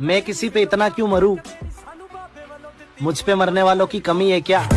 मैं किसी पे इतना क्यों मरू? मुझ पे मरने वालों की कमी है क्या?